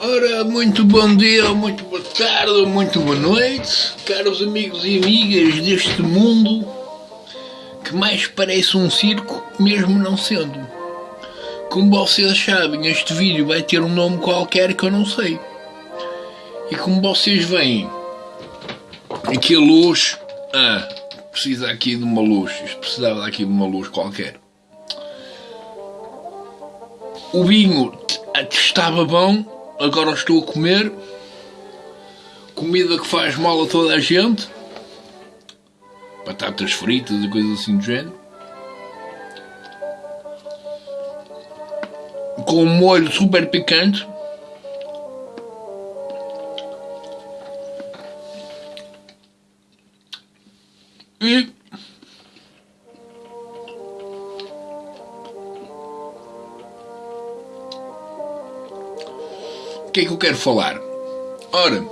Ora, muito bom dia, muito boa tarde, muito boa noite, caros amigos e amigas deste mundo que mais parece um circo, mesmo não sendo. Como vocês sabem, este vídeo vai ter um nome qualquer que eu não sei. E como vocês veem, aqui a luz. Ah, precisa aqui de uma luz. Isto precisava aqui de uma luz qualquer. O vinho estava bom, agora estou a comer. Comida que faz mal a toda a gente. Batatas fritas e coisas assim do género. Com um molho super picante. O que é que eu quero falar? Ora,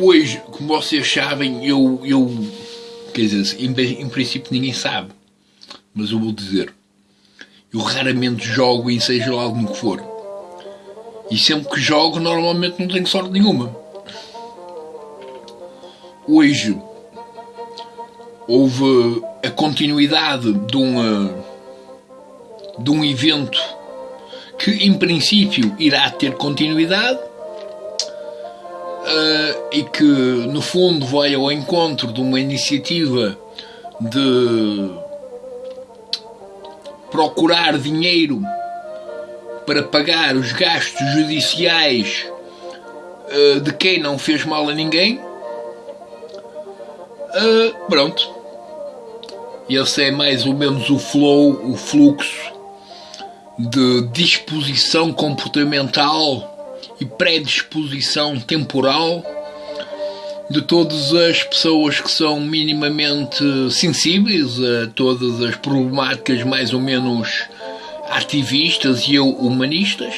hoje, como vocês sabem, eu, eu quer dizer, em, em princípio ninguém sabe, mas eu vou dizer, eu raramente jogo em seja lá no que for. E sempre que jogo, normalmente não tenho sorte nenhuma. Hoje houve a continuidade de um, de um evento que em princípio irá ter continuidade uh, e que no fundo vai ao encontro de uma iniciativa de procurar dinheiro para pagar os gastos judiciais uh, de quem não fez mal a ninguém. Uh, pronto. Esse é mais ou menos o flow, o fluxo de disposição comportamental e predisposição temporal de todas as pessoas que são minimamente sensíveis a todas as problemáticas mais ou menos ativistas e humanistas.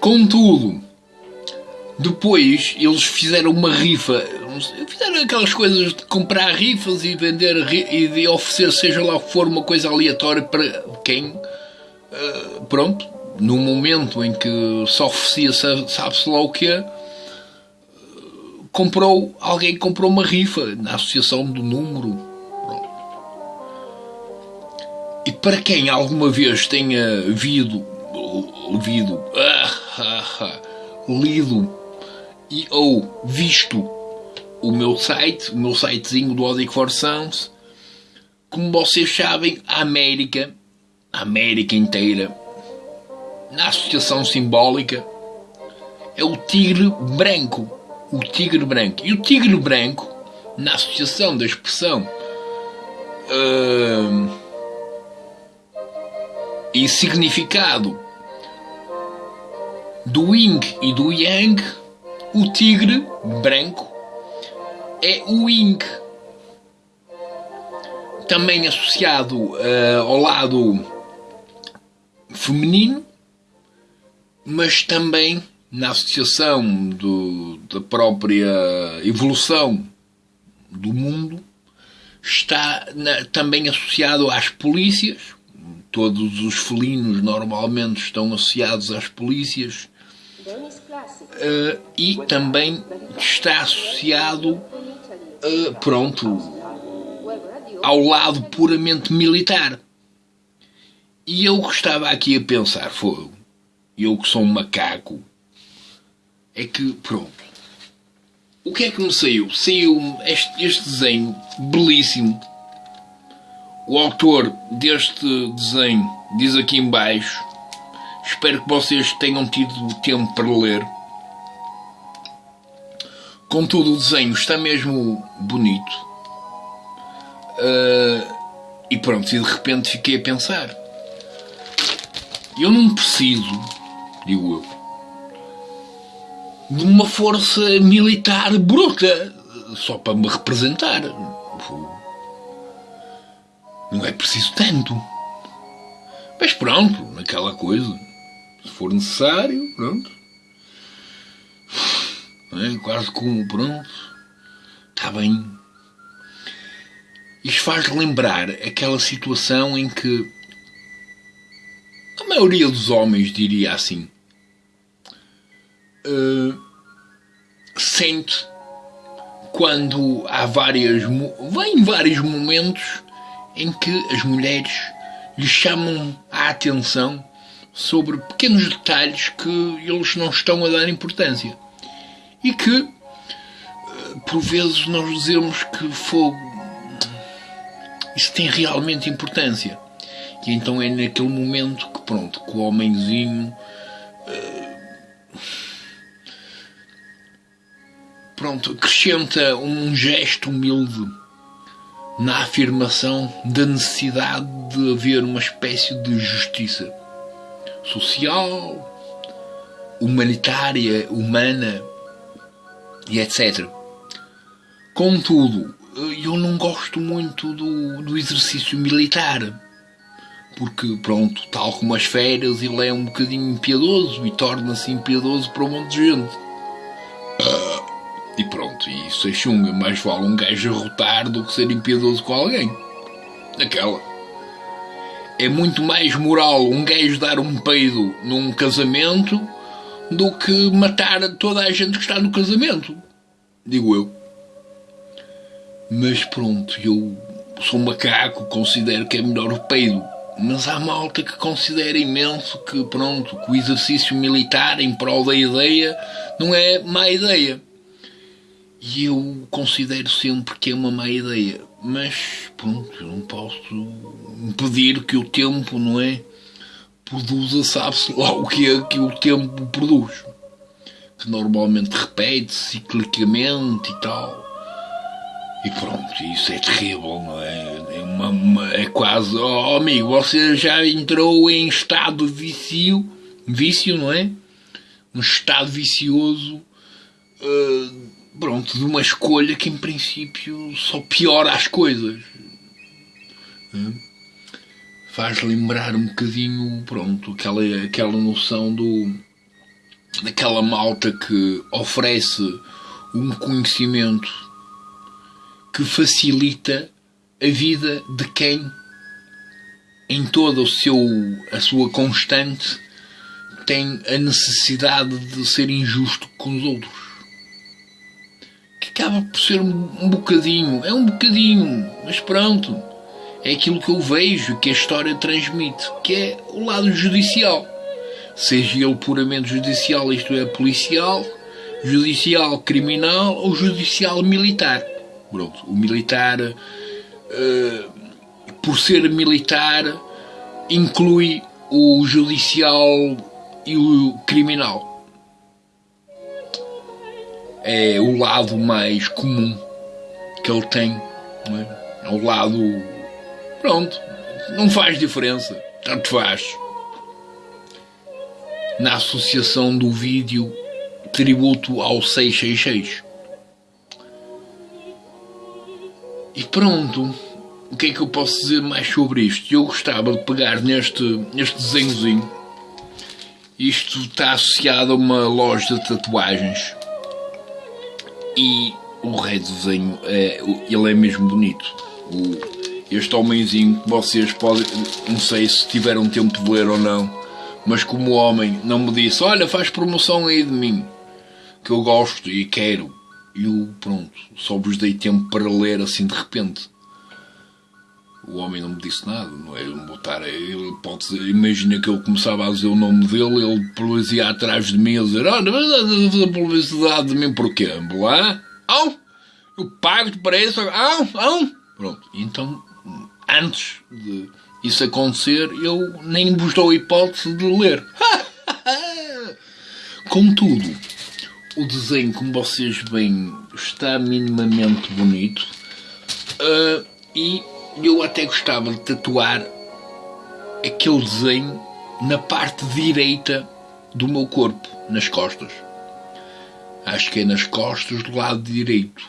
Contudo, depois eles fizeram uma rifa, fizeram aquelas coisas de comprar rifas e vender e de oferecer, seja lá o que for, uma coisa aleatória para quem, uh, pronto, no momento em que se oferecia, sabe-se lá o que comprou, alguém comprou uma rifa na associação do número. E para quem alguma vez tenha vido, ouvido, ah, ah, ah, lido e ou visto o meu site, o meu sitezinho do Odic for Sounds, como vocês sabem, a América, a América inteira, na associação simbólica, é o tigre branco. O tigre branco. E o tigre branco, na associação da expressão uh, e significado do yin e do yang, o tigre branco é o yin. Também associado uh, ao lado feminino, mas também na associação do, da própria evolução do mundo, está na, também associado às polícias. Todos os felinos normalmente estão associados às polícias uh, e também está associado, uh, pronto, ao lado puramente militar. E eu estava aqui a pensar, foi eu que sou um macaco, é que, pronto, o que é que me saiu? Saiu este, este desenho belíssimo. O autor deste desenho diz aqui em baixo Espero que vocês tenham tido tempo para ler. Contudo, o desenho está mesmo bonito. Uh, e pronto, e de repente fiquei a pensar. Eu não preciso, digo eu, de uma força militar bruta só para me representar. Não é preciso tanto. Mas pronto, naquela coisa se for necessário, pronto. É, quase como, pronto. Está bem. Isto faz lembrar aquela situação em que a maioria dos homens diria assim, uh, sente quando há várias vem vários momentos em que as mulheres lhe chamam a atenção sobre pequenos detalhes que eles não estão a dar importância. E que eh, por vezes nós dizemos que fogo isso tem realmente importância. E então é naquele momento que pronto que o homenzinho uh, pronto acrescenta um gesto humilde na afirmação da necessidade de haver uma espécie de justiça social, humanitária, humana e etc. Contudo, eu não gosto muito do, do exercício militar, porque, pronto, tal como as férias, ele é um bocadinho impiedoso e torna-se impiedoso para um monte de gente. Uh, e pronto, e isso é chunga, mais vale um gajo arrotar do que ser impiedoso com alguém. Aquela é muito mais moral um gajo dar um peido num casamento do que matar toda a gente que está no casamento. Digo eu. Mas pronto, eu sou macaco, considero que é melhor o peido. Mas há malta que considera imenso que, pronto, que o exercício militar em prol da ideia não é má ideia. E eu considero sempre que é uma má ideia. Mas, pronto, não posso impedir que o tempo, não é? Produza, sabe-se lá o que é que o tempo produz. Que normalmente repete-se ciclicamente e tal. E pronto, isso é terrível, não é? É, uma, uma, é quase, oh amigo, você já entrou em estado vício, vício, não é? Um estado vicioso. Uh, pronto, de uma escolha que em princípio só piora as coisas. Faz lembrar um bocadinho, pronto, aquela, aquela noção do daquela malta que oferece um conhecimento que facilita a vida de quem em toda o seu a sua constante tem a necessidade de ser injusto com os outros acaba por ser um, um bocadinho, é um bocadinho, mas pronto, é aquilo que eu vejo que a história transmite, que é o lado judicial. Seja ele puramente judicial, isto é, policial, judicial criminal ou judicial militar. Pronto, o militar, uh, por ser militar, inclui o judicial e o criminal é o lado mais comum que ele tem. É? é o lado. Pronto, não faz diferença, tanto faz. Na associação do vídeo Tributo ao 666. E pronto, o que é que eu posso dizer mais sobre isto? Eu gostava de pegar neste, neste desenhozinho. Isto está associado a uma loja de tatuagens e o rei do desenho, é, ele é mesmo bonito. O, este homenzinho que vocês podem, não sei se tiveram tempo de ler ou não, mas como homem não me disse, olha, faz promoção aí de mim, que eu gosto e quero. E eu, pronto, só vos dei tempo para ler assim de repente. O homem não me disse nada, não é? Não botar ele, pode imagina que eu começava a dizer o nome dele, ele ia atrás de mim a dizer, olha, mas estás a fazer publicidade de mim porquê? Lá? Ah, eu pago-te para isso, ah, ah. Pronto, então, antes de isso acontecer, eu nem vos dou a hipótese de ler. Contudo, o desenho, como vocês veem, está minimamente bonito. Uh, e eu até gostava de tatuar aquele desenho na parte direita do meu corpo, nas costas. Acho que é nas costas do lado direito,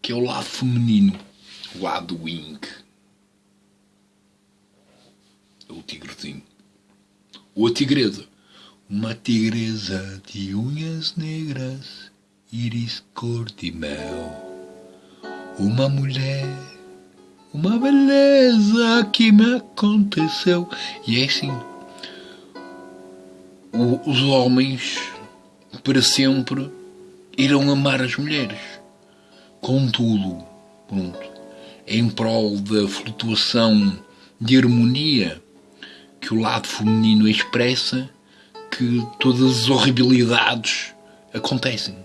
que é o lado feminino, o lado wing. O tigrezinho. Ou a tigresa. Uma tigresa de unhas negras, íris cor de mel. Uma mulher uma beleza que me aconteceu. E é assim, os homens para sempre irão amar as mulheres. Contudo, pronto, em prol da flutuação de harmonia que o lado feminino expressa, que todas as horribilidades acontecem.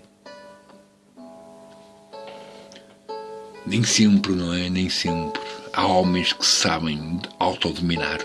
Nem sempre, não é? Nem sempre. Há homens que sabem autodominar.